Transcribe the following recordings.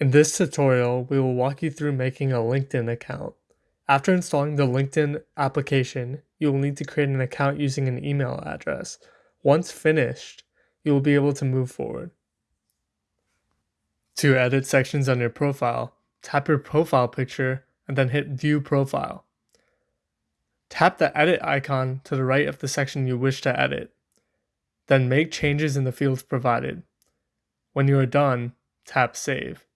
In this tutorial, we will walk you through making a LinkedIn account. After installing the LinkedIn application, you will need to create an account using an email address. Once finished, you will be able to move forward. To edit sections on your profile, tap your profile picture and then hit View Profile. Tap the edit icon to the right of the section you wish to edit. Then make changes in the fields provided. When you are done, tap Save.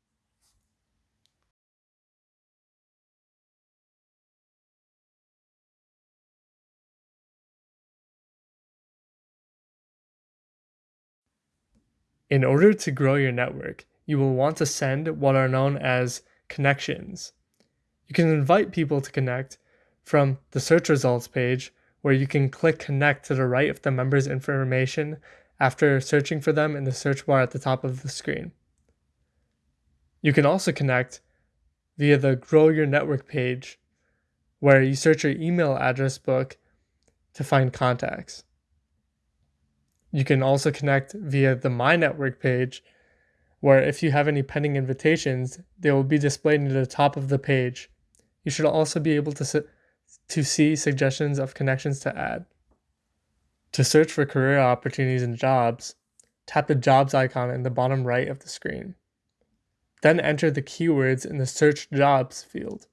In order to grow your network, you will want to send what are known as connections. You can invite people to connect from the search results page where you can click connect to the right of the member's information after searching for them in the search bar at the top of the screen. You can also connect via the grow your network page where you search your email address book to find contacts. You can also connect via the My Network page, where if you have any pending invitations, they will be displayed near the top of the page. You should also be able to, to see suggestions of connections to add. To search for career opportunities and jobs, tap the jobs icon in the bottom right of the screen. Then enter the keywords in the search jobs field.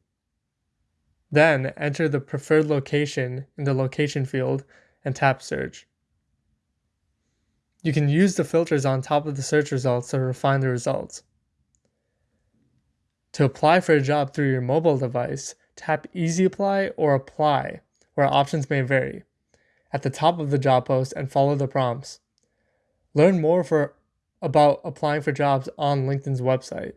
Then enter the preferred location in the location field and tap search. You can use the filters on top of the search results to refine the results. To apply for a job through your mobile device, tap Easy Apply or Apply, where options may vary, at the top of the job post and follow the prompts. Learn more for, about applying for jobs on LinkedIn's website.